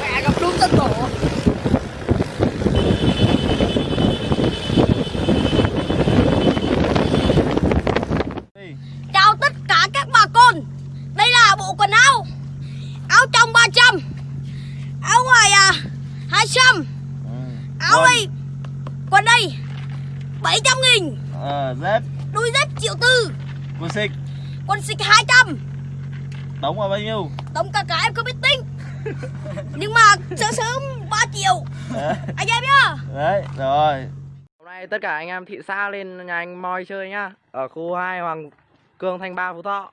Mẹ gặp đúng tân tổ Chào tất cả các bà con. Đây là bộ quần áo. Áo trong 300 Áo ngoài à 200 Áo Quần. đây. Quần đây. 700 nghìn. Ờ, dép, Đôi dép triệu tư. Quần xịch, Quần xịt 200 đóng vào bao nhiêu? Tổng cả cả em không biết tính. Nhưng mà sớm sớm 3 triệu. Đấy, Anh em nhá. Đấy, rồi. Hôm nay tất cả anh em thị xã lên nhà anh Moi chơi nhá. Ở khu 2 Hoàng Cương Thanh Ba Phú Thọ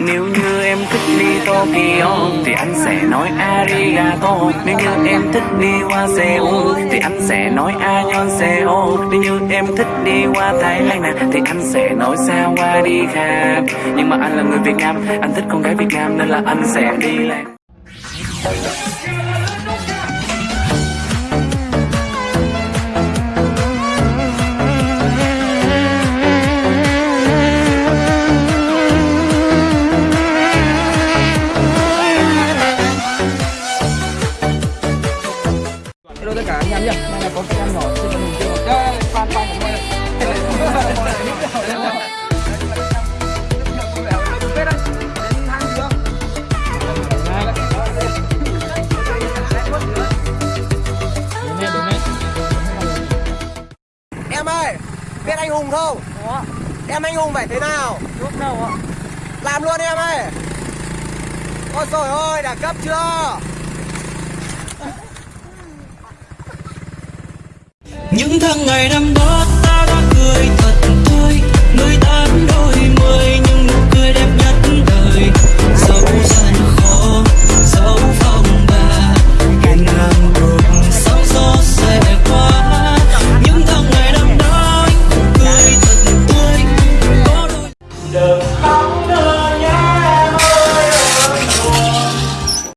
Nếu như em thích đi Tokyo thì anh sẽ nói arigato. Nếu như em thích đi qua Seoul thì anh sẽ nói annyeonghaseyo Nếu như em thích đi qua Thái Lan nè thì anh sẽ nói sawadika Nhưng mà anh là người Việt Nam, anh thích con gái Việt Nam nên là anh sẽ đi lạc biết anh Hùng không? Có, Em anh Hùng phải thế nào? lúc đâu ạ Làm luôn em ơi Ôi trời ơi, đã cấp chưa? Những tháng ngày năm đó